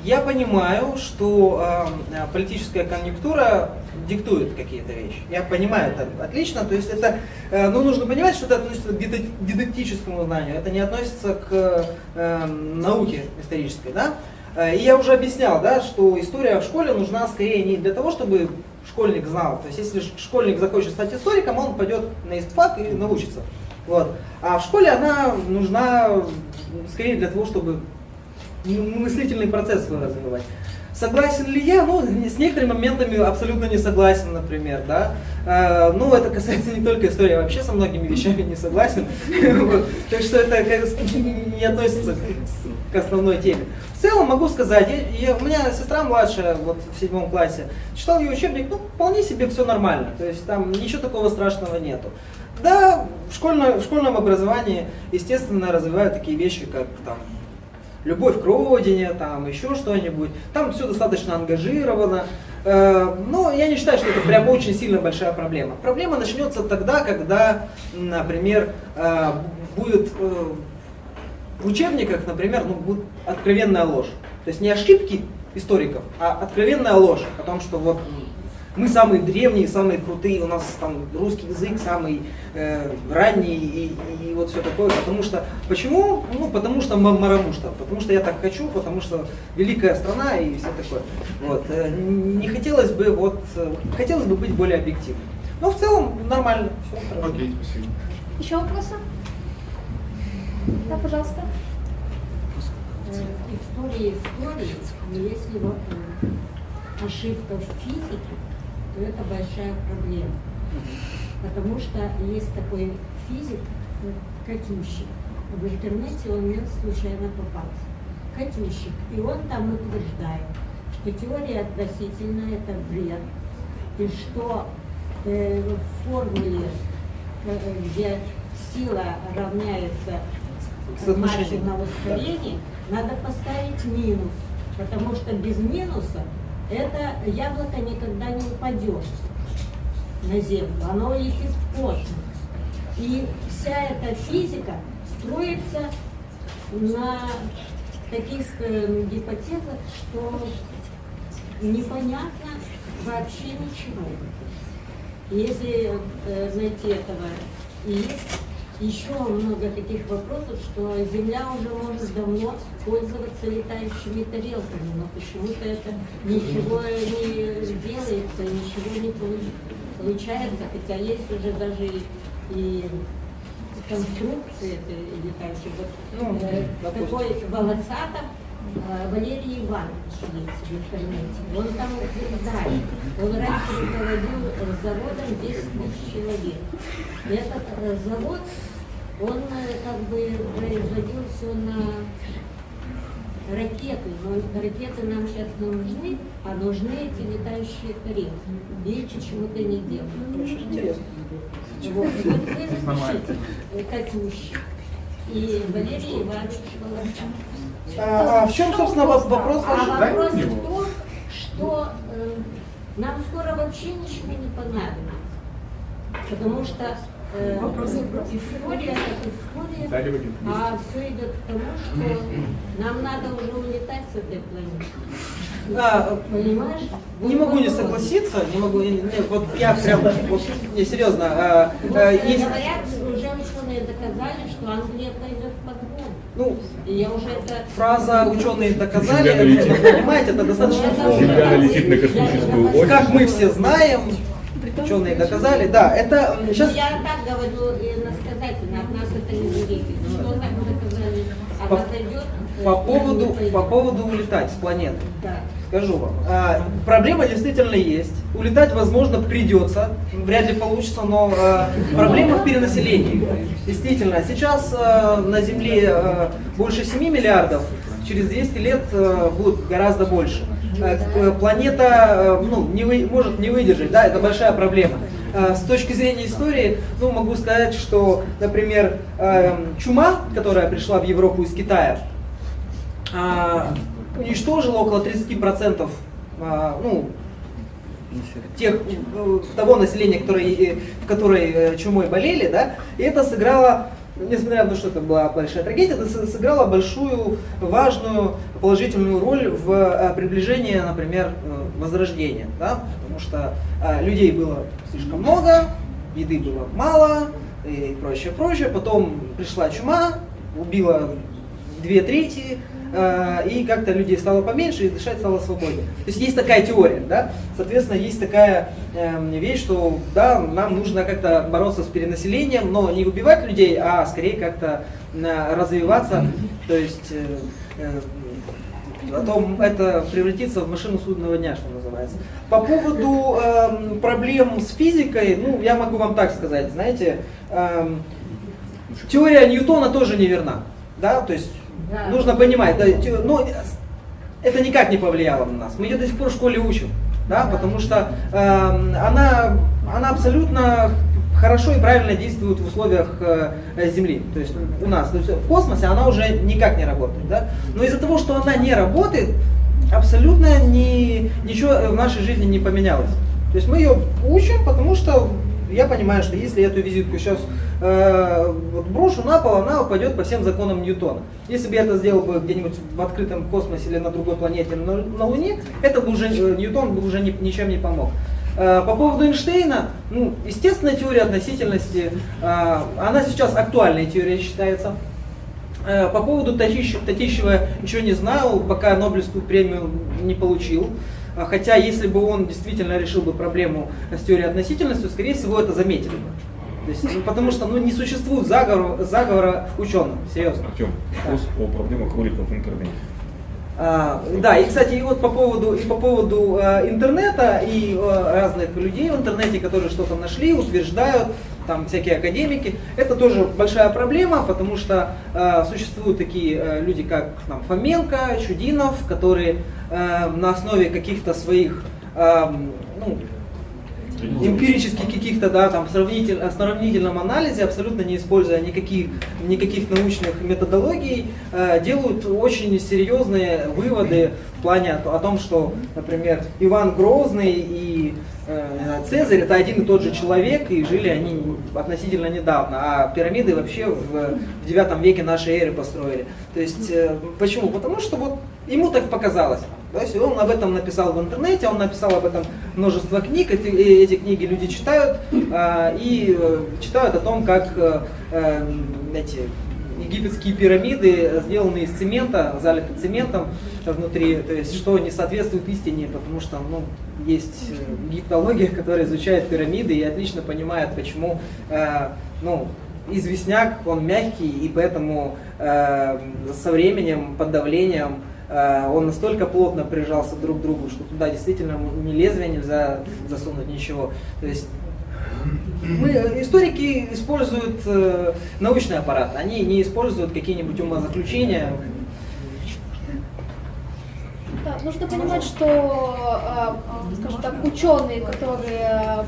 S1: Я понимаю, что э, политическая конъюнктура диктует какие-то вещи. Я понимаю это отлично. То есть это, э, ну, нужно понимать, что это относится к дидактическому знанию. Это не относится к э, науке исторической, да? Э, и я уже объяснял, да, что история в школе нужна скорее не для того, чтобы школьник знал. То есть если школьник захочет стать историком, он пойдет на истфак и научится. Вот. А в школе она нужна скорее для того, чтобы мыслительный процесс свой развивать. Согласен ли я? Ну, с некоторыми моментами абсолютно не согласен, например, да. А, ну, это касается не только истории, я вообще со многими вещами не согласен. Так что это не относится к основной теме. В целом могу сказать, у меня сестра младшая, вот в седьмом классе, читал ее учебник, ну, вполне себе все нормально. То есть там ничего такого страшного нету. Да, в, школьно, в школьном образовании, естественно, развивают такие вещи, как там любовь к родине, там еще что-нибудь. Там все достаточно ангажировано. Э, но я не считаю, что это прям очень сильно большая проблема. Проблема начнется тогда, когда, например, э, будет э, в учебниках, например, ну, будет откровенная ложь. То есть не ошибки историков, а откровенная ложь о том, что вот мы самые древние, самые крутые, у нас там русский язык самый э, ранний и, и вот все такое. Потому что, почему? Ну, потому что марамушта, потому что я так хочу, потому что великая страна и все такое. Вот. Э, не хотелось бы, вот, э, хотелось бы быть более объективным. Но в целом нормально, все
S3: хорошо. Окей, спасибо.
S2: Еще вопросы? Да, пожалуйста.
S4: История истории, но если вот ошибка в физике, то это большая проблема. Потому что есть такой физик, Катющик. В интернете он мне случайно попался. Катющик. И он там утверждает, что теория относительно это бред. И что э, в формуле, э, где сила равняется массу на ускорение, надо поставить минус. Потому что без минуса это яблоко никогда не упадет на Землю, оно летит в космос. И вся эта физика строится на таких э, гипотезах, что непонятно вообще ничего. Если э, найти этого и есть еще много таких вопросов, что Земля уже может давно пользоваться летающими тарелками, но почему-то это ничего не делается, ничего не получается, хотя есть уже даже и, конструкции этой летающей. Вот, ну, э, такой волосатов Валерий Иванович есть в интернете. Он там утверждает, он раньше руководил заводом 10 тысяч человек. Этот э, завод он э, как бы производил все на ракеты, но ракеты нам сейчас не нужны, а нужны эти летающие тарелки. Видите, чему-то не делают.
S1: Очень интересно.
S4: Вот, вот вы запишите э, Катюш и Валерий Иванович Волосов.
S1: А, а в чем, собственно, вопрос
S4: ваш? А вопрос в том, что э, нам скоро вообще ничего не понадобится. Потому что э, история как история, а все идет к тому, что нам надо уже улетать с этой планеты.
S1: Да,
S4: Понимаешь?
S1: не могу не согласиться, не могу, не- не, вот я прям, вот, не, серьезно, а, а, есть,
S4: Говорят, уже ученые доказали, что Англия пойдет под.
S1: Ну,
S4: И я уже это...
S1: фраза ученые доказали, это, понимаете, это достаточно сложно.
S5: Земля летит на космическую ось.
S1: Как мы все знаем, ученые доказали, да, это сейчас
S4: Я так говорю иносказательно, от нас это не зависит. Что так доказали?
S1: По- поводу, по поводу улетать с планеты.
S4: Да.
S1: Скажу вам, а, проблема действительно есть. Улетать, возможно, придется, вряд ли получится, но а, проблема в перенаселении. Действительно, сейчас а, на Земле а, больше 7 миллиардов, через 200 лет а, будет гораздо больше. А, Планета а, ну, не вы- может не выдержать, да, это большая проблема. А, С точки зрения истории, ну, могу сказать, что, например, эм, чума, которая пришла в Европу из Китая, а, уничтожила около 30% а, ну, тех, э, того населения, которое, э, в которой э, чумой болели, да, и это сыграло, несмотря на то, что это была большая трагедия, это сыграло большую, важную, положительную роль в э, приближении, например, возрождения, да, потому что людей было слишком много, еды было мало и прочее, прочее, потом пришла чума, убила две трети, и как-то людей стало поменьше, и дышать стало свободнее. То есть есть такая теория, да? Соответственно, есть такая эм, вещь, что да, нам нужно как-то бороться с перенаселением, но не убивать людей, а скорее как-то э, развиваться, то есть э, э, а то это превратится в машину судного дня, что называется. По поводу эм, проблем с физикой, ну, я могу вам так сказать, знаете, эм, теория Ньютона тоже неверна, да, то есть
S4: Да.
S1: нужно понимать, да, ну, это никак не повлияло на нас, мы ее до сих пор в школе учим, да, потому что эм, она, она абсолютно хорошо и правильно действует в условиях э, Земли, то есть у нас, то есть в космосе она уже никак не работает, да, но из-за того, что она не работает, абсолютно ни, ничего в нашей жизни не поменялось. То есть мы ее учим, потому что я понимаю, что если эту визитку сейчас э, вот брошу на пол, она упадет по всем законам Ньютона. Если бы я это сделал бы где-нибудь в открытом космосе или на другой планете, на, на Луне, это бы уже э, Ньютон бы уже ни- ничем не помог. Э, По поводу Эйнштейна, ну, естественная теория относительности, э, она сейчас актуальной теорией считается. По поводу Татищева, ничего не знаю, пока Нобелевскую премию не получил. Хотя, если бы он действительно решил бы проблему с теорией относительности, скорее всего, это заметили бы. То есть, ну, потому что ну, не существует заговора, заговора ученых, серьезно.
S5: Артем, вопрос о проблемах роликов в интернете.
S1: А, да, и кстати, и вот по поводу, и по поводу э, интернета и э, разных людей в интернете, которые что-то нашли, утверждают, там всякие академики, это тоже большая проблема, потому что э, существуют такие э, люди, как там, Фоменко, Чудинов, которые э, на основе каких-то своих эм, ну, эмпирических каких-то, да, там, сравнитель, сравнительном анализе, абсолютно не используя никаких, никаких научных методологий, э, делают очень серьезные выводы в плане о, о том, что, например, Иван Грозный и э, Цезарь это один и тот же человек, и жили они относительно недавно, а пирамиды вообще в, в 9 веке нашей эры построили. То есть, э, почему? Потому что вот ему так показалось. То есть он об этом написал в интернете, он написал об этом множество книг, эти, э, эти книги люди читают а, и э, читают о том, как э, э, эти египетские пирамиды сделаны из цемента, залиты цементом внутри, то есть что не соответствует истине, потому что ну, есть э, египтология, которая изучает пирамиды и отлично понимает, почему э, ну, известняк, он мягкий, и поэтому э, со временем, под давлением э, он настолько плотно прижался друг к другу, что туда действительно ни лезвия нельзя засунуть, ничего. То есть мы, э, историки используют э, научный аппарат, они не используют какие-нибудь умозаключения.
S2: Да, нужно понимать, что, э, э, скажем так, ученые, которые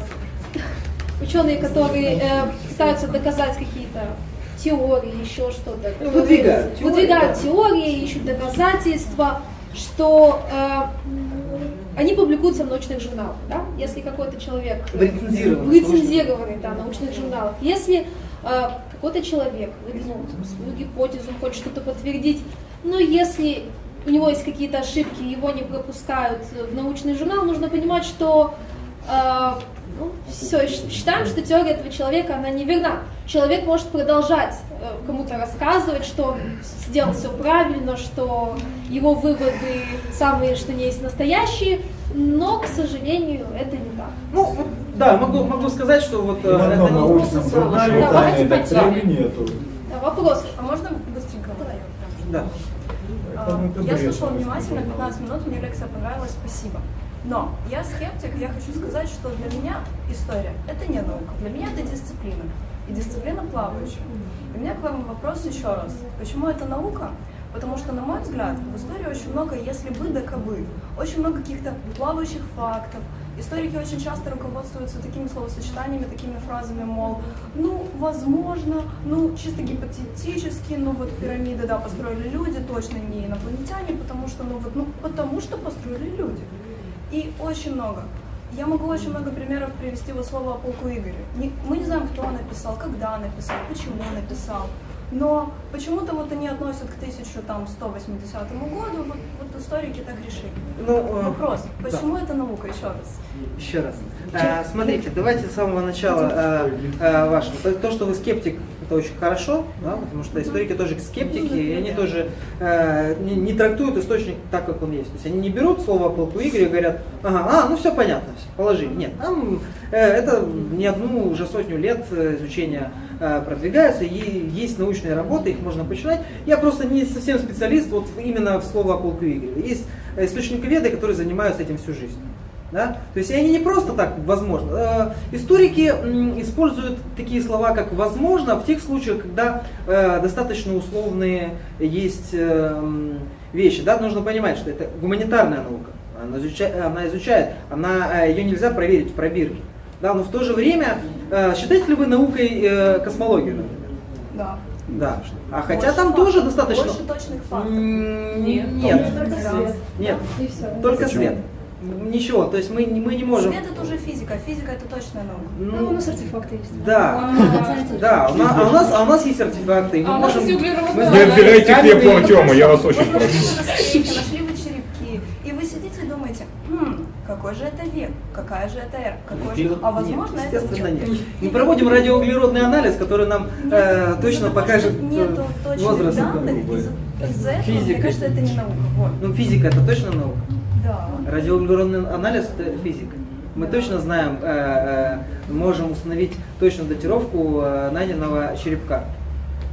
S2: ученые, которые э, пытаются доказать какие-то теории, еще что-то,
S1: Ну, выдвигают теории,
S2: выдвигают теории, ищут доказательства, что э, они публикуются в научных журналах, да? Если какой-то человек
S1: В рецензированных
S2: в да, научных журналах, если э, какой-то человек выдвинул свою гипотезу, хочет что-то подтвердить, но если у него есть какие-то ошибки, его не пропускают в научный журнал, нужно понимать, что ну, все, считаем, что теория этого человека, она неверна. Человек может продолжать э, кому-то рассказывать, что он сделал все правильно, что его выводы самые, что не есть настоящие, но, к сожалению, это не так.
S1: Ну, вот, да, могу, могу сказать, что вот... Э, это не просто
S6: журнале
S2: Да, давайте пойдем.
S6: нету.
S2: Да, вопрос.
S7: А можно быстренько?
S1: Да.
S7: А,
S6: это
S7: Я слушала внимательно, 15 минут, мне лекция понравилась, спасибо. Но я скептик, я хочу сказать, что для меня история – это не наука, для меня это дисциплина. И дисциплина плавающая. И у меня к вам вопрос еще раз. Почему это наука? Потому что, на мой взгляд, в истории очень много «если бы да кабы», очень много каких-то плавающих фактов. Историки очень часто руководствуются такими словосочетаниями, такими фразами, мол, ну, возможно, ну, чисто гипотетически, ну, вот пирамиды, да, построили люди, точно не инопланетяне, потому что, ну, вот, ну, потому что построили люди. И очень много. Я могу очень много примеров привести вот слово о полку Игоря. Не- мы не знаем, кто написал, когда написал, почему написал. Но почему-то вот они относят к 1180 году, вот, вот историки так решили.
S1: Ну, э,
S7: Вопрос,
S1: да.
S7: почему это наука, еще раз?
S1: Еще раз. А, смотрите, давайте с самого начала а, а, вашего. То, то, что вы скептик, это очень хорошо, да, потому что историки тоже скептики, и они тоже э, не, не трактуют источник так, как он есть. То есть они не берут слово о полку Игоря и говорят, ага, а, ну все понятно, все, положи. Нет, там э, это не одну уже сотню лет э, изучения э, продвигается, и есть научные работы, их можно почитать. Я просто не совсем специалист вот именно в слово о полку Игоря. Есть источниковеды, которые занимаются этим всю жизнь. Да? То есть они не просто так возможно. Э, Историки м, используют такие слова, как возможно, в тех случаях, когда э, достаточно условные есть э, вещи. Да? Нужно понимать, что это гуманитарная наука. Она изучает, она, изучает, она, ее нельзя проверить в пробирке. Да? Но в то же время, э, считаете ли вы наукой э, космологию, например?
S7: Да.
S1: Да. А хотя
S7: Больше
S1: там
S7: фактов,
S1: тоже достаточно...
S7: Больше точных фактов. Нет.
S1: Нет.
S7: Только свет.
S1: Нет.
S2: И все.
S1: Только
S5: Почему?
S1: свет. Ничего, то есть мы, не- мы не можем...
S7: Свет это уже физика, физика это точная наука.
S2: Ну, у нас артефакты есть.
S1: Да, да, у нас, а, у нас, а у нас есть артефакты, мы
S2: А у нас
S1: можем...
S5: Не отбирайте хлеб Артема, я вас очень прошу.
S7: нашли вы черепки, и вы сидите и думаете, хм, какой же это век, какая же это эра, какой же... А возможно
S1: нет,
S7: это...
S1: естественно нет. Мы проводим радиоуглеродный анализ, который нам
S7: Нет,
S1: э,
S7: из-за
S1: точно покажет
S7: нету
S1: э,
S7: точных
S1: возраст.
S7: данных, из-за из-за этого, мне
S1: Физика.
S7: кажется, это не наука. Вот.
S1: Ну, физика это точно наука.
S7: Да.
S1: Радиоуглеродный анализ это физика. Мы точно знаем, э, э, можем установить точную датировку э, найденного черепка.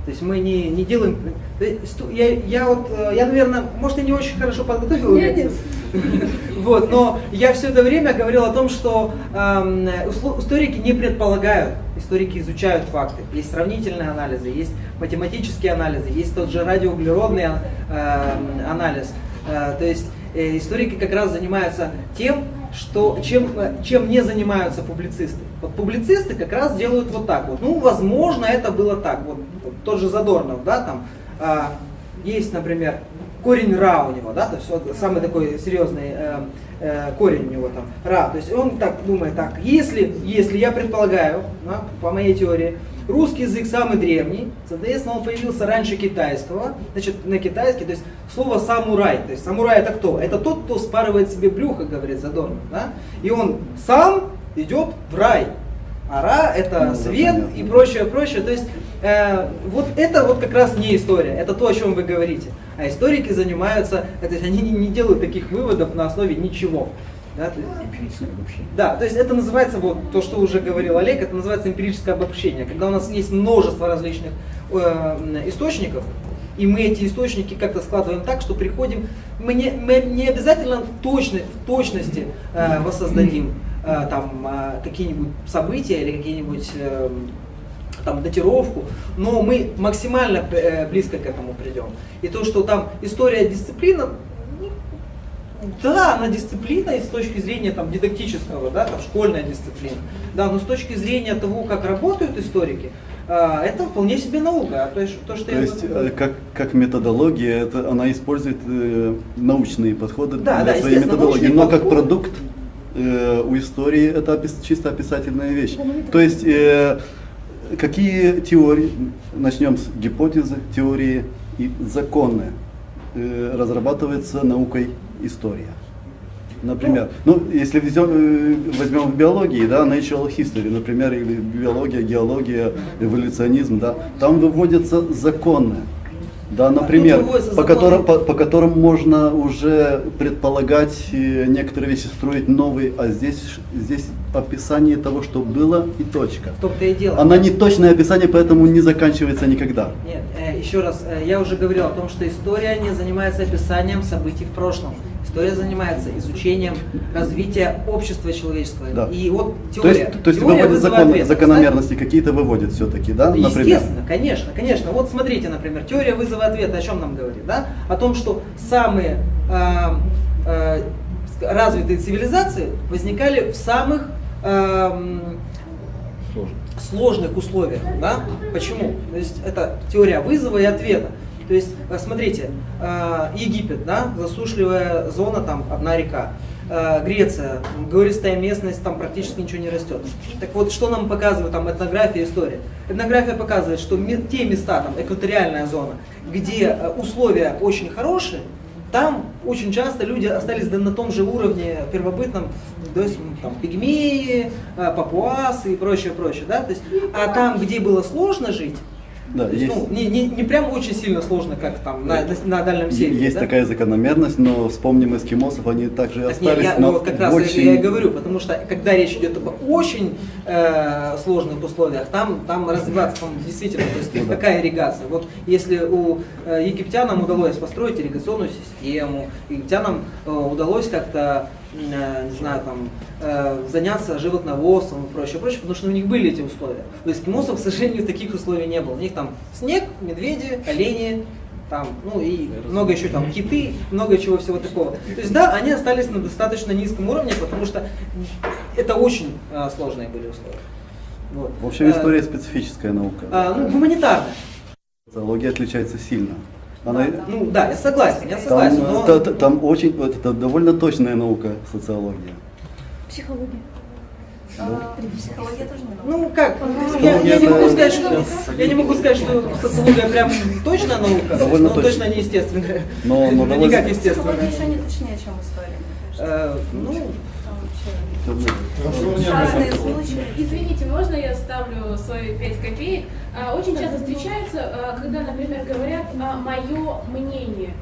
S1: То есть мы не, не делаем... э, Я, я вот, э, я, наверное, может, я не очень хорошо подготовил
S2: Нет,
S1: лекцию. Вот, но я все это время говорил о том, что эм, историки не предполагают, историки изучают факты. Есть сравнительные анализы, есть математические анализы, есть тот же радиоуглеродный эм, анализ. Э, то есть э, историки как раз занимаются тем, что, чем, э, чем не занимаются публицисты. Вот публицисты как раз делают вот так вот. Ну, возможно, это было так. Вот, тот же Задорнов, да, там а, есть, например, корень ра у него, да, то есть вот самый такой серьезный э, э, корень у него там ра. То есть он так думает, так, если, если я предполагаю, да, по моей теории, русский язык самый древний, соответственно, он появился раньше китайского, значит, на китайский, то есть слово самурай, то есть самурай это кто? Это тот, кто спарывает себе брюхо, говорит Задорнов, да, и он сам идет в рай. А Ра это
S6: Ну,
S1: свет и прочее, прочее. То есть э, вот это вот как раз не история, это то, о чем вы говорите. А историки занимаются, то есть они не, не делают таких выводов на основе ничего. Да, то есть-
S5: Эмпирическое обобщение.
S1: да, то есть это называется, вот то, что уже говорил Олег, это называется эмпирическое обобщение. Когда у нас есть множество различных э, источников, и мы эти источники как-то складываем так, что приходим, мы не, мы не обязательно точно, в точности э, воссоздадим э, там э, какие-нибудь события или какие-нибудь э, там датировку, но мы максимально э, близко к этому придем. И то, что там история дисциплина, да, она дисциплина и с точки зрения там, дидактического, да, там, школьная дисциплина. Да, но с точки зрения того, как работают историки, а, это вполне себе наука. А То есть, то, что
S6: То
S1: я
S6: есть,
S1: говорю-
S6: э, как, как методология, это, она использует э, научные подходы
S1: Да,
S6: для
S1: да,
S6: своей методологии, но как
S1: подходы.
S6: продукт э, у истории это опис- чисто описательная вещь. То есть, э, какие теории, начнем с гипотезы, теории и законы э, разрабатывается наукой история. Например, ну, если взем, э, возьмем в биологии, да, natural history, например, или биология, геология, эволюционизм, да, там выводятся законы, да, например,
S1: выводятся
S6: по которым, по, по которым можно уже предполагать э, некоторые вещи, строить новые, а здесь, здесь описание того, что было и точка.
S1: В том-то и дело.
S6: Она не точное описание, поэтому не заканчивается никогда.
S1: Нет, э, еще раз, я уже говорил о том, что история не занимается описанием событий в прошлом. История занимается изучением развития общества человеческого.
S6: Да.
S1: И вот
S6: То
S1: теория.
S6: есть, то есть
S1: теория
S6: выводит закон- закономерности какие-то выводит все-таки, да, например?
S1: Естественно, конечно, конечно. Вот смотрите, например, теория вызова ответа о чем нам говорит, да? О том, что самые э, э, развитые цивилизации возникали в самых
S5: Сложно.
S1: сложных условиях. Да? Почему? То есть это теория вызова и ответа. То есть, э, смотрите, э, Египет, да, засушливая зона, там одна река. Э, Греция, гористая местность, там практически ничего не растет. Так вот, что нам показывает там этнография история? Этнография показывает, что те места, там экваториальная зона, где условия очень хорошие, там очень часто люди остались на том же уровне первобытном, то есть м, там пигмеи, папуасы и прочее, прочее, да, то есть, а там, где было сложно жить,
S6: Да,
S1: то есть,
S6: есть,
S1: ну, не, не, не прям очень сильно сложно, как там на, на, на Дальнем Севере,
S6: есть
S1: да?
S6: такая закономерность, но вспомним эскимосов, они также
S1: Так нет,
S6: остались
S1: я,
S6: на
S1: ну, как раз
S6: очень...
S1: я и говорю, потому что когда речь идет об очень э, сложных условиях, там, там развиваться там, действительно, то есть
S6: Ну да.
S1: какая ирригация. Вот если у э, египтянам удалось построить ирригационную систему, египтянам э, удалось как-то, э, не знаю, там, э, заняться животноводством и прочее, прочее, потому что у них были эти условия. У эскимосов, к сожалению, таких условий не было. У них там снег, медведи, олени, там, ну и много еще там киты, много чего всего такого. То есть да, они остались на достаточно низком уровне, потому что это очень а, сложные были условия. Вот.
S6: В общем, история специфическая наука.
S1: а, ну, гуманитарная.
S6: Социология отличается сильно. Она,
S1: Ну да, я согласен, я
S6: там,
S1: согласен.
S6: э,
S1: но-
S6: та- та- там очень, это довольно точная наука, социология.
S2: Психология.
S7: А, Психология тоже не наука.
S1: Ну как,
S6: Ну,
S1: я, я не могу сказать, что я не могу сказать, что социология прям точно наука,
S6: Довольно
S1: но
S6: точно.
S1: точно не естественная.
S6: Но- но
S1: Ну,
S6: довольно-
S1: никак естественная.
S7: Психология еще не точнее, чем история, мне кажется.
S1: Э, Ну,
S7: Разные случаи.
S8: Извините, можно я ставлю свои 5 копеек? А, Очень часто встречается, а, когда, например, говорят «мое мнение».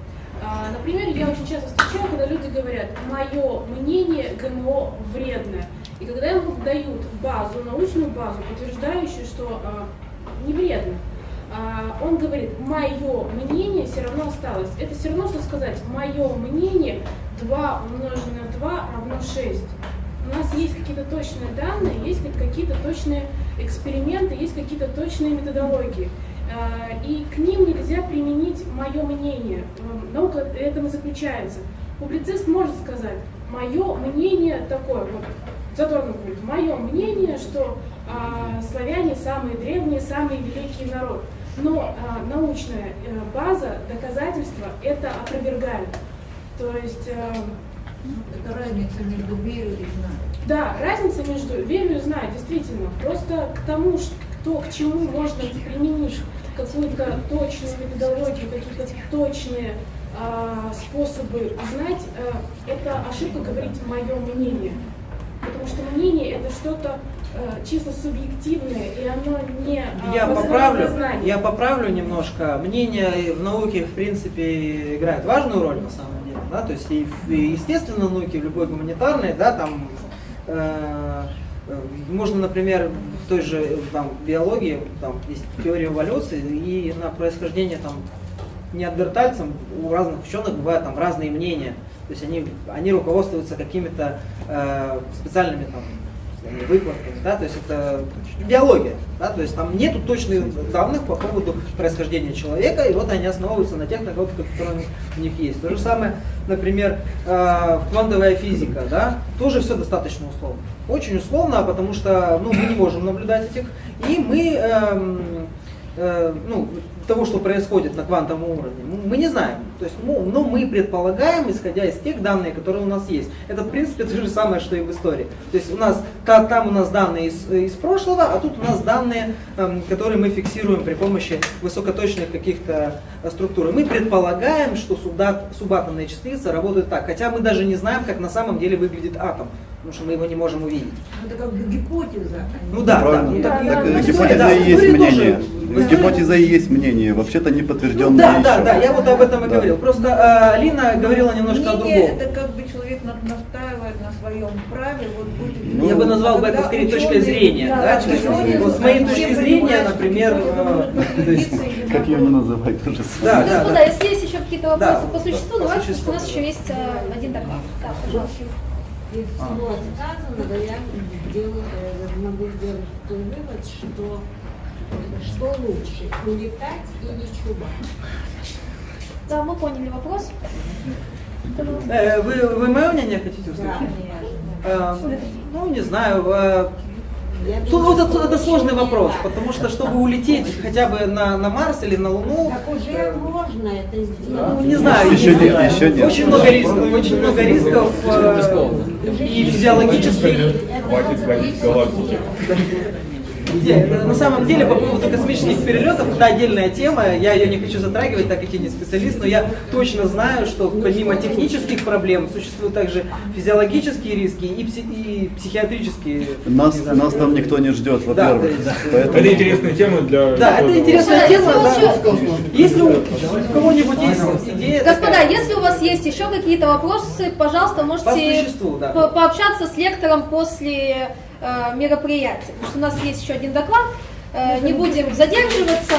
S8: А, Например, я очень часто встречаю, когда люди говорят «мое мнение ГМО вредно». И когда ему дают базу, научную базу, подтверждающую, что а, не вредно, а, он говорит, мое мнение все равно осталось. Это все равно, что сказать, мое мнение 2 умноженное на 2 равно 6. У нас есть какие-то точные данные, есть как- какие-то точные эксперименты, есть какие-то точные методологии. А, И к ним нельзя применить мое мнение. М, Наука этом и заключается. Публицист может сказать, мое мнение такое, вот, затронул будет, мое мнение, что а, славяне самые древние, самый великий народ. Но а, научная э, база, доказательства это опровергают. То есть э,
S4: Это разница между верой и знанием.
S8: да, разница между верю и знаю, действительно. Просто к тому, ш- то, к чему можно применить какую-то точную методологию, какие-то точные а, способы знать, э, это ошибка говорить мое мнение. Потому что мнение это что-то э, чисто субъективное, и оно не а,
S1: Я поправлю,
S8: на знании.
S1: я поправлю немножко. Мнение в науке, в принципе, играет важную роль на самом деле. Да? То есть и и естественной науке, в любой гуманитарной, да, там э, э, можно, например, в той же там, биологии, там есть теория эволюции, и на происхождение там неандертальцам у разных ученых бывают там разные мнения. То есть они, они руководствуются какими-то э, специальными там сказать, выкладками, да, то есть это биология, да, то есть там нету точных данных по поводу происхождения человека, и вот они основываются на тех наработках, которые у них есть. То же самое, например, э, квантовая физика, да, тоже все достаточно условно. Очень условно, потому что ну, мы не можем наблюдать этих, и мы эм, э, ну, того, что происходит на квантовом уровне, мы- не знаем. То есть, ну, но мы предполагаем, исходя из тех данных, которые у нас есть. Это, в принципе, то же самое, что и в истории. То есть у нас, та- там у нас данные из, из прошлого, а тут у нас данные, эм, которые мы фиксируем при помощи высокоточных каких-то э, структур. Мы предполагаем, что субатомные частицы работают так, хотя мы даже не знаем, как на самом деле выглядит атом, потому что мы его не можем увидеть.
S4: Это как бы гипотеза. а
S1: Ну да, да. Ну,
S6: Так,
S1: так, ну,
S6: гипотеза
S1: да,
S6: и есть
S1: тоже-
S6: мнение.
S1: в истории-
S6: Гипотеза и есть мнение, вообще-то не подтвержденное
S1: Ну, да, да,
S6: еще.
S1: да, я вот об этом и
S6: Да.
S1: говорил. Просто э, Алина говорила немножко о
S9: Мнение
S1: другом.
S9: это как бы человек на- настаивает на своем праве, вот будет.
S6: Ну,
S1: Я бы назвал бы это скорее точкой
S9: ученые-
S1: зрения.
S9: да,
S1: Да, То есть,
S9: ученые,
S1: вот с моей точки зрения, например,
S9: или
S6: Как ее не называть, то же
S1: Да, да,
S2: Господа,
S1: да.
S2: если есть еще какие-то
S1: Да,
S2: вопросы по
S1: да,
S2: существу, давайте, у нас
S1: да.
S2: еще есть э, один доклад. Да, пожалуйста.
S4: Из всего сказанного я делаю, э, могу сделать такой вывод, что что лучше, улетать или чубать?
S2: Да, мы поняли вопрос.
S1: Э, Вы, вы мое мнение хотите услышать? Э, Ну, не знаю. Э, Тут вот это, это сложный вопрос, потому что чтобы улететь хотя бы на, на Марс или на Луну,
S4: Так уже можно это сделать.
S1: ну, не знаю,
S6: Еще
S1: есть-
S6: нет, еще нет.
S1: очень много рисков, очень много рисков э, и физиологических.
S5: Хватит звонить галактике.
S1: На самом деле по поводу космических перелетов это отдельная тема, я ее не хочу затрагивать, так как я не специалист, но я точно знаю, что помимо технических проблем существуют также физиологические риски и, пси- и психиатрические.
S6: Нас, нас там никто не ждет,
S1: Да,
S6: во-первых.
S1: есть-
S6: Поэтому-
S5: Это интересная тема для...
S1: Да, это интересная тема.
S2: если
S1: да. Если у кого-нибудь есть идея,
S2: Господа,
S1: такая,
S2: если у вас есть еще какие-то вопросы, пожалуйста, можете
S1: По существу, да.
S2: по- пообщаться с лектором после э, мероприятия. Потому что у нас есть еще один доклад. Э, не будем задерживаться.